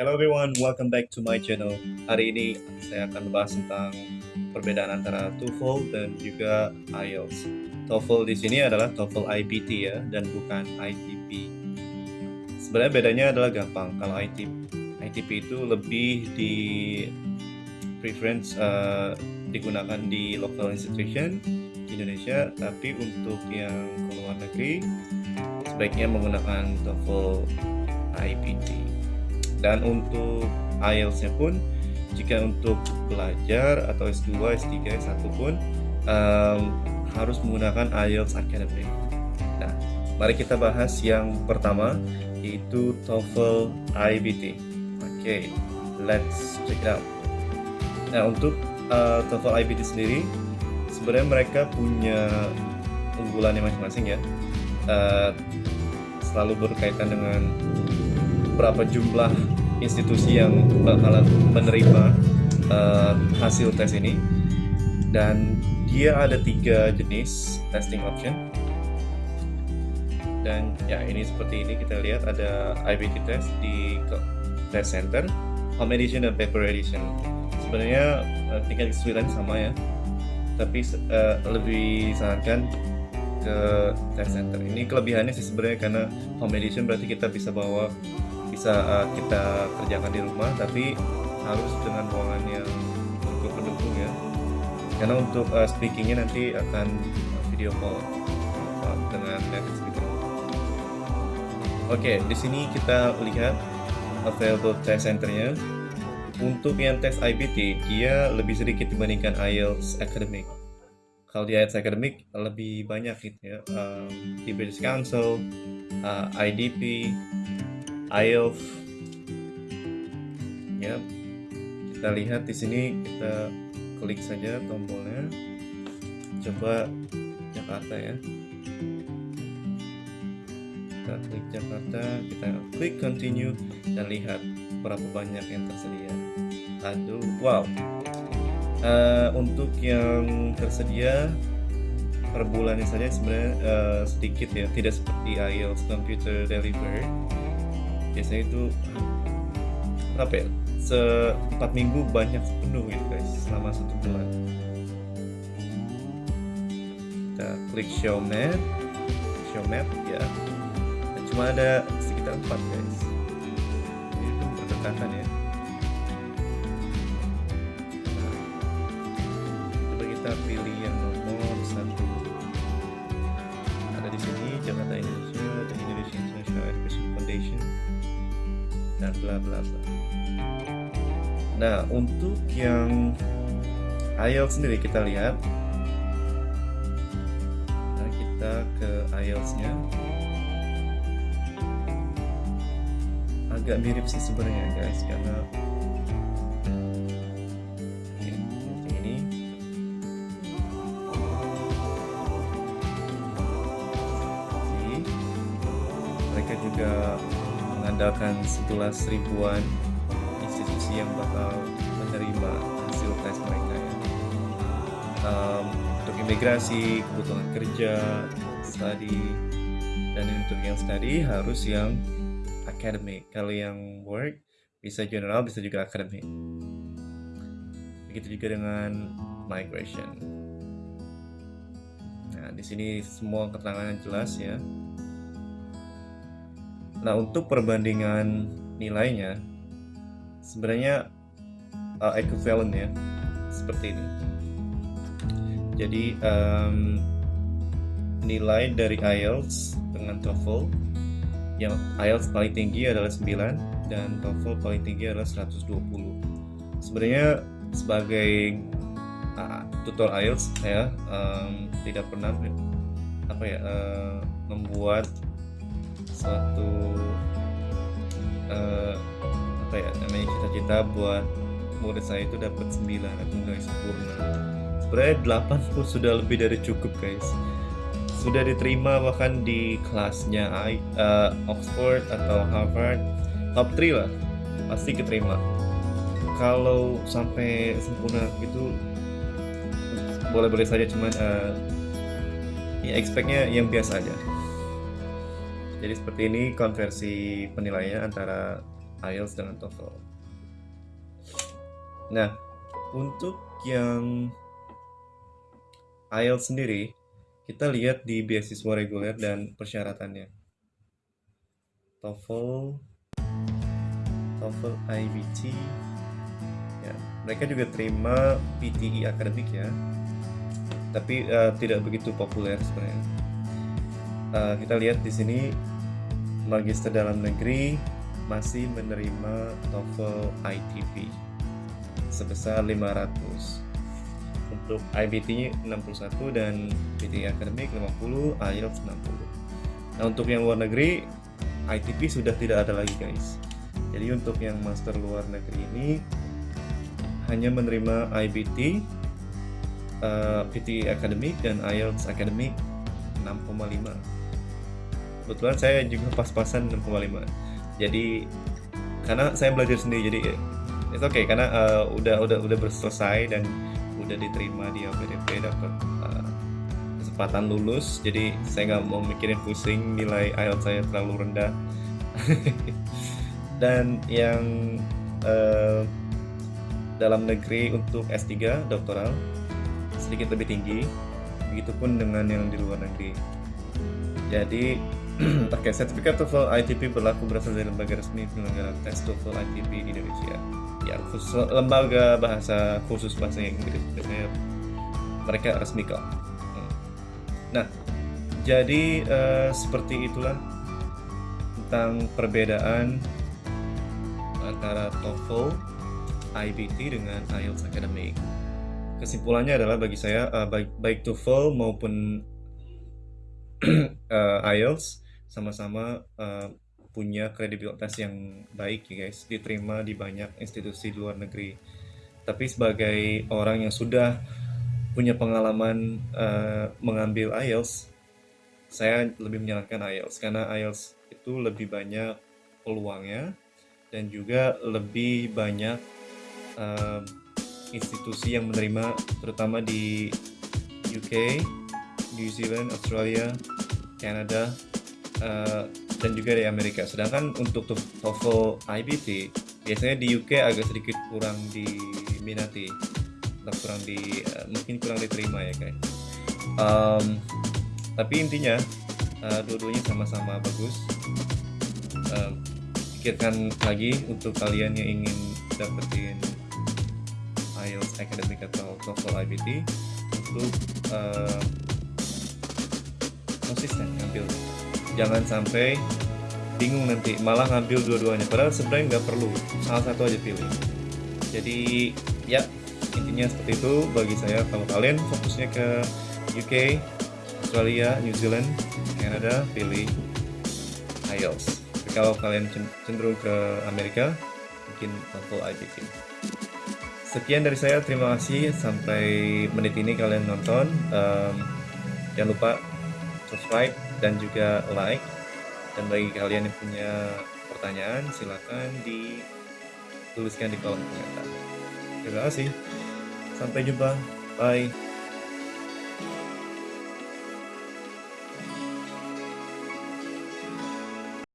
Hello everyone, welcome back to my channel. Hari ini saya akan membahas tentang perbedaan antara TOEFL dan juga IELTS. TOEFL di sini adalah TOEFL IBT ya, dan bukan ITP. Sebenarnya bedanya adalah gampang. Kalau ITP, ITP itu lebih di preference uh, digunakan di local institution di Indonesia, tapi untuk yang ke luar negeri sebaiknya menggunakan TOEFL IBT dan untuk IELTS-nya pun jika untuk belajar atau S2, S3, S1 pun um, harus menggunakan IELTS Academy. Nah, mari kita bahas yang pertama yaitu TOEFL IBT. Oke, okay, let's check it out. Nah, untuk uh, TOEFL IBT sendiri sebenarnya mereka punya unggulannya masing-masing ya. Uh, selalu berkaitan dengan berapa jumlah institusi yang bakalan menerima uh, hasil tes ini. Dan dia ada tiga jenis testing option. Dan ya ini seperti ini kita lihat ada IBT test di test center home edition dan paper edition. Sebenarnya uh, tingkat kesulitan sama ya. Tapi uh, lebih sarankan ke test center. Ini kelebihannya sih sebenarnya karena home edition berarti kita bisa bawa bisa uh, kita kerjakan di rumah tapi harus dengan ruangan yang cukup pendukung ya. Karena untuk uh, speakingnya nanti akan video call uh, dengan native speaker. Oke okay, di sini kita lihat available test centernya. Untuk yang tes IBT dia lebih sedikit dibandingkan IELTS Academic. Kalau di IELTS Academic lebih banyak gitu ya um, di British Council uh, IDP IELTS ya. Kita lihat di sini kita klik saja tombolnya. Coba Jakarta ya. Kita klik Jakarta kita klik continue dan lihat berapa banyak yang tersedia. Aduh wow. Uh, untuk yang tersedia per bulannya saja sebenarnya uh, sedikit ya. Tidak seperti IELTS Computer Delivery biasanya itu apa ya seempat minggu banyak penuh gitu guys selama satu bulan. Kita klik show map show map ya. Dan cuma ada sekitar empat guys. Ini itu berdekatan ya. Coba kita pilih yang nomor satu. Ada di sini Jakarta Indonesia dan bla bla bla. Nah, untuk yang IELTS sendiri kita lihat. Nah, kita ke IELTS-nya. Agak mirip sih sebenarnya guys, karena mengandalkan 11 ribuan institusi yang bakal menerima hasil tes mereka ya. Um, untuk imigrasi, kebutuhan kerja, study, dan untuk yang study harus yang academic. Kalau yang work bisa general, bisa juga academic. Begitu juga dengan migration. Nah, di sini semua keterangan jelas ya. Nah, untuk perbandingan nilainya sebenarnya uh, equivalent ya, seperti ini. Jadi um, nilai dari IELTS dengan TOEFL yang IELTS paling tinggi adalah 9 dan TOEFL paling tinggi adalah 120. Sebenarnya sebagai uh, tutor IELTS saya um, tidak pernah apa ya uh, membuat suatu uh, apa ya namanya cita-cita buat murid saya itu dapat 9 atau nilai sempurna. Sebenarnya 8 pun sudah lebih dari cukup guys. Sudah diterima bahkan di kelasnya uh, Oxford atau Harvard. Top 3 lah pasti keterima. Kalau sampai sempurna gitu boleh-boleh saja cuman uh, ya expectnya yang biasa aja jadi seperti ini konversi penilaiannya antara IELTS dengan TOEFL. Nah, untuk yang IELTS sendiri, kita lihat di beasiswa reguler dan persyaratannya. TOEFL, TOEFL IBT, ya, mereka juga terima PTE akademik ya, tapi uh, tidak begitu populer sebenarnya. Uh, kita lihat di sini magister dalam negeri masih menerima TOEFL ITP sebesar 500 untuk IBT 61 dan PT akademik 50, IELTS 60. Nah, untuk yang luar negeri ITP sudah tidak ada lagi, guys. Jadi untuk yang master luar negeri ini hanya menerima IBT, uh, PT akademik dan IELTS akademik 6,5. Kebetulan saya juga pas-pasan 6,5. Jadi karena saya belajar sendiri jadi itu oke okay, karena uh, udah udah udah berselesai dan udah diterima di LPDP dapat uh, kesempatan lulus. Jadi saya nggak mau mikirin pusing nilai IELTS saya terlalu rendah. Dan yang uh, dalam negeri untuk S3 doktoral sedikit lebih tinggi. Begitupun dengan yang di luar negeri. Jadi Okay, sertifikat TOEFL ITP berlaku berasal dari lembaga resmi penyelenggara tes TOEFL ITP di Indonesia. Ya khusus lembaga bahasa khusus bahasa Inggris. Biasanya mereka resmi kok. Hmm. nah jadi uh, seperti itulah tentang perbedaan antara TOEFL IBT dengan IELTS Academic kesimpulannya adalah bagi saya uh, baik, baik TOEFL maupun uh, IELTS sama-sama uh, punya kredibilitas yang baik ya guys, diterima di banyak institusi luar negeri. Tapi sebagai orang yang sudah punya pengalaman uh, mengambil IELTS, saya lebih menyarankan IELTS karena IELTS itu lebih banyak peluangnya dan juga lebih banyak uh, institusi yang menerima terutama di UK, New Zealand, Australia, Canada, uh, dan juga di Amerika. Sedangkan untuk TOEFL IBT biasanya di UK agak sedikit kurang diminati, kurang di uh, mungkin kurang diterima ya kayak. Um, tapi intinya uh, dua-duanya sama-sama bagus. Uh, pikirkan lagi untuk kalian yang ingin dapetin IELTS Academic atau TOEFL IBT untuk uh, konsisten ngambil jangan sampai bingung nanti malah ngambil dua-duanya. Padahal sebenarnya nggak perlu salah satu aja pilih. Jadi ya intinya seperti itu bagi saya. Kalau kalian fokusnya ke UK Australia New Zealand Canada pilih IELTS. Tapi kalau kalian cenderung ke Amerika mungkin TOEFL IBT sekian dari saya. Terima kasih. Sampai menit ini kalian nonton. Um, jangan lupa subscribe dan juga like. Dan bagi kalian yang punya pertanyaan silahkan dituliskan di kolom komentar. Terima kasih. Sampai jumpa. Bye